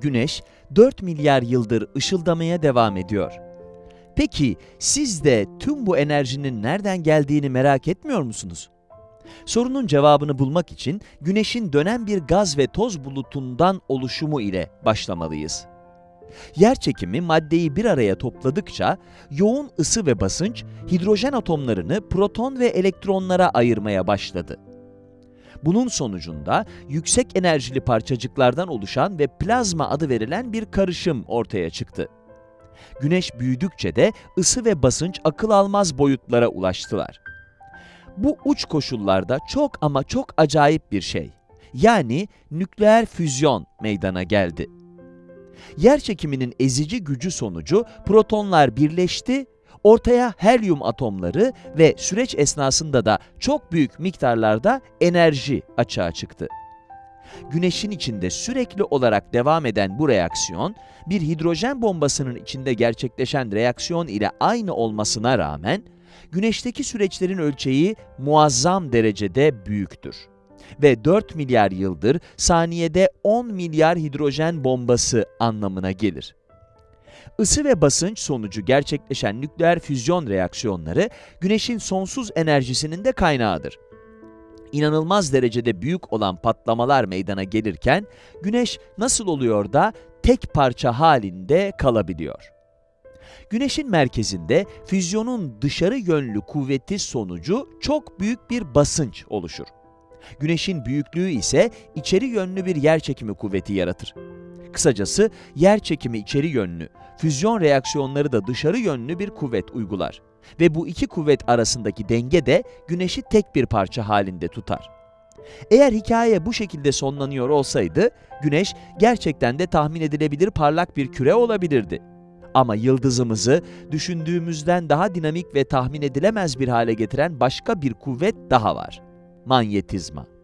Güneş 4 milyar yıldır ışıldamaya devam ediyor. Peki siz de tüm bu enerjinin nereden geldiğini merak etmiyor musunuz? Sorunun cevabını bulmak için Güneş'in dönen bir gaz ve toz bulutundan oluşumu ile başlamalıyız. Yerçekimi maddeyi bir araya topladıkça yoğun ısı ve basınç hidrojen atomlarını proton ve elektronlara ayırmaya başladı. Bunun sonucunda yüksek enerjili parçacıklardan oluşan ve plazma adı verilen bir karışım ortaya çıktı. Güneş büyüdükçe de ısı ve basınç akıl almaz boyutlara ulaştılar. Bu uç koşullarda çok ama çok acayip bir şey. Yani nükleer füzyon meydana geldi. Yer çekiminin ezici gücü sonucu protonlar birleşti, ortaya helyum atomları ve süreç esnasında da çok büyük miktarlarda enerji açığa çıktı. Güneşin içinde sürekli olarak devam eden bu reaksiyon, bir hidrojen bombasının içinde gerçekleşen reaksiyon ile aynı olmasına rağmen, Güneşteki süreçlerin ölçeği muazzam derecede büyüktür. Ve 4 milyar yıldır saniyede 10 milyar hidrojen bombası anlamına gelir. Isı ve basınç sonucu gerçekleşen nükleer füzyon reaksiyonları, Güneş'in sonsuz enerjisinin de kaynağıdır. İnanılmaz derecede büyük olan patlamalar meydana gelirken, Güneş nasıl oluyor da tek parça halinde kalabiliyor? Güneşin merkezinde füzyonun dışarı yönlü kuvveti sonucu çok büyük bir basınç oluşur. Güneşin büyüklüğü ise içeri yönlü bir yerçekimi kuvveti yaratır. Kısacası yerçekimi içeri yönlü, füzyon reaksiyonları da dışarı yönlü bir kuvvet uygular. Ve bu iki kuvvet arasındaki denge de Güneş'i tek bir parça halinde tutar. Eğer hikaye bu şekilde sonlanıyor olsaydı, Güneş gerçekten de tahmin edilebilir parlak bir küre olabilirdi. Ama yıldızımızı düşündüğümüzden daha dinamik ve tahmin edilemez bir hale getiren başka bir kuvvet daha var. Manyetizma.